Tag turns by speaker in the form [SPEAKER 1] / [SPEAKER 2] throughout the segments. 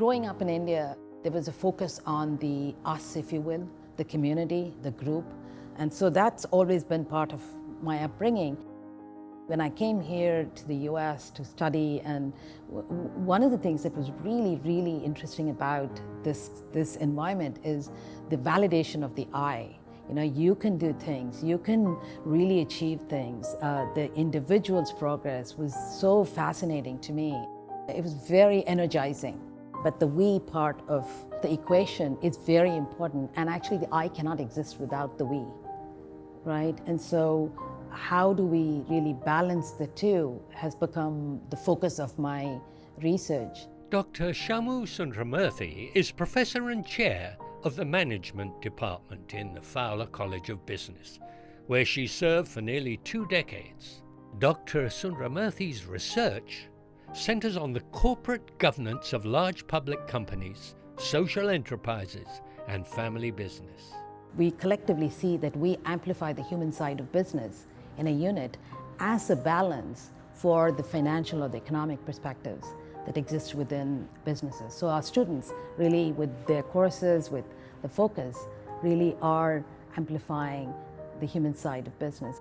[SPEAKER 1] growing up in India, there was a focus on the us, if you will, the community, the group. And so that's always been part of my upbringing. When I came here to the US to study, and one of the things that was really, really interesting about this, this environment is the validation of the I. You know, you can do things, you can really achieve things. Uh, the individual's progress was so fascinating to me. It was very energizing. But the we part of the equation is very important. And actually the I cannot exist without the we, right? And so how do we really balance the two has become the focus of my research.
[SPEAKER 2] Dr. Chamu Sundaramurthy is Professor and Chair of the Management Department in the Fowler College of Business, where she served for nearly two decades. Dr. Sundaramurthy's research centers on the corporate governance of large public companies, social enterprises, and family business.
[SPEAKER 1] We collectively see that we amplify the human side of business in a unit as a balance for the financial or the economic perspectives that exist within businesses. So our students really with their courses, with the focus, really are amplifying the human side of business.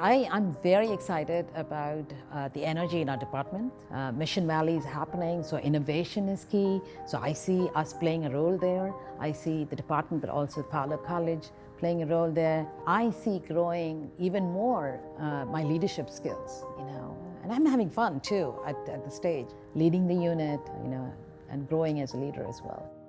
[SPEAKER 1] I, am very excited about uh, the energy in our department. Uh, Mission Valley is happening, so innovation is key. So I see us playing a role there. I see the department, but also Fowler College playing a role there. I see growing even more uh, my leadership skills, you know, and I'm having fun too at, at the stage, leading the unit, you know, and growing as a leader as well.